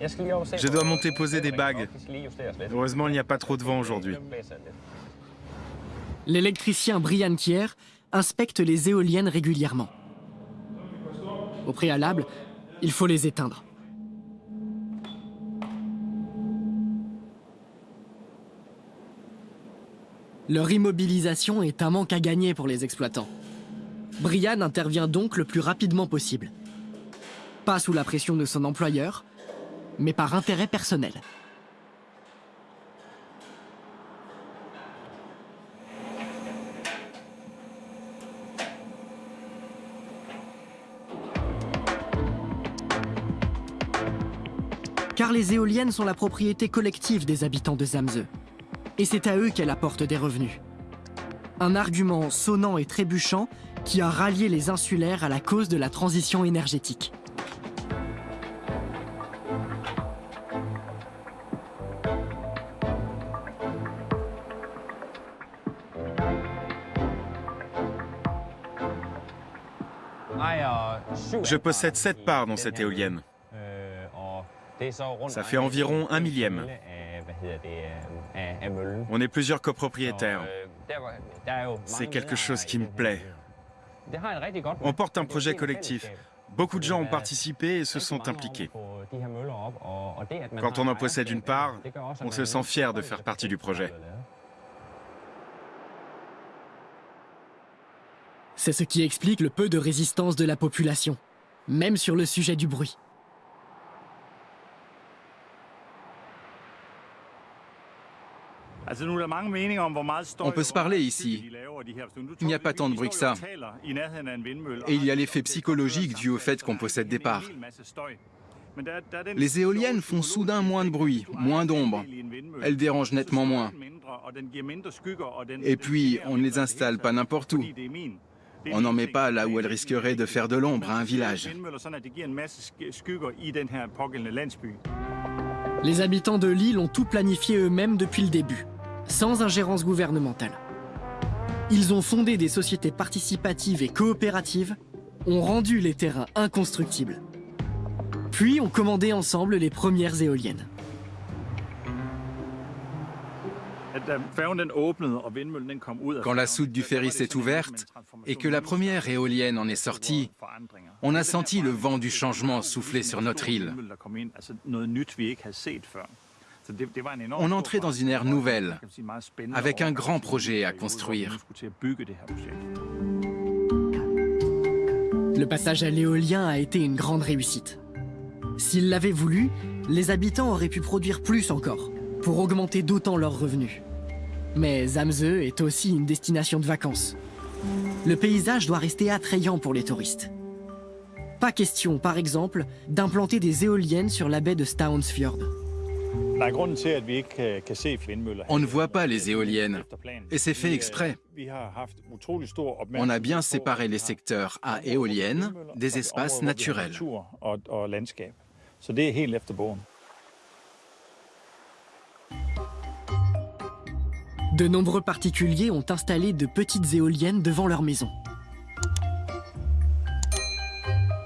Je dois monter poser des bagues. Heureusement, il n'y a pas trop de vent aujourd'hui. L'électricien Brian Kier inspecte les éoliennes régulièrement. Au préalable, il faut les éteindre. Leur immobilisation est un manque à gagner pour les exploitants. Brian intervient donc le plus rapidement possible. Pas sous la pression de son employeur, mais par intérêt personnel. Car les éoliennes sont la propriété collective des habitants de Zamze. Et c'est à eux qu'elle apporte des revenus. Un argument sonnant et trébuchant qui a rallié les insulaires à la cause de la transition énergétique. Je possède 7 parts dans cette éolienne. Ça fait environ un millième. On est plusieurs copropriétaires. C'est quelque chose qui me plaît. On porte un projet collectif. Beaucoup de gens ont participé et se sont impliqués. Quand on en possède une part, on se sent fier de faire partie du projet. C'est ce qui explique le peu de résistance de la population, même sur le sujet du bruit. On peut se parler ici. Il n'y a pas tant de bruit que ça. Et il y a l'effet psychologique dû au fait qu'on possède des parts. Les éoliennes font soudain moins de bruit, moins d'ombre. Elles dérangent nettement moins. Et puis, on ne les installe pas n'importe où. On n'en met pas là où elles risqueraient de faire de l'ombre à un village. Les habitants de l'île ont tout planifié eux-mêmes depuis le début sans ingérence gouvernementale. Ils ont fondé des sociétés participatives et coopératives, ont rendu les terrains inconstructibles. Puis ont commandé ensemble les premières éoliennes. Quand la soute du ferry s'est ouverte et que la première éolienne en est sortie, on a senti le vent du changement souffler sur notre île. On entrait dans une ère nouvelle, avec un grand projet à construire. Le passage à l'éolien a été une grande réussite. S'ils l'avaient voulu, les habitants auraient pu produire plus encore, pour augmenter d'autant leurs revenus. Mais Zamze est aussi une destination de vacances. Le paysage doit rester attrayant pour les touristes. Pas question, par exemple, d'implanter des éoliennes sur la baie de Staunsfjord. On ne voit pas les éoliennes, et c'est fait exprès. On a bien séparé les secteurs à éoliennes des espaces naturels. De nombreux particuliers ont installé de petites éoliennes devant leur maison.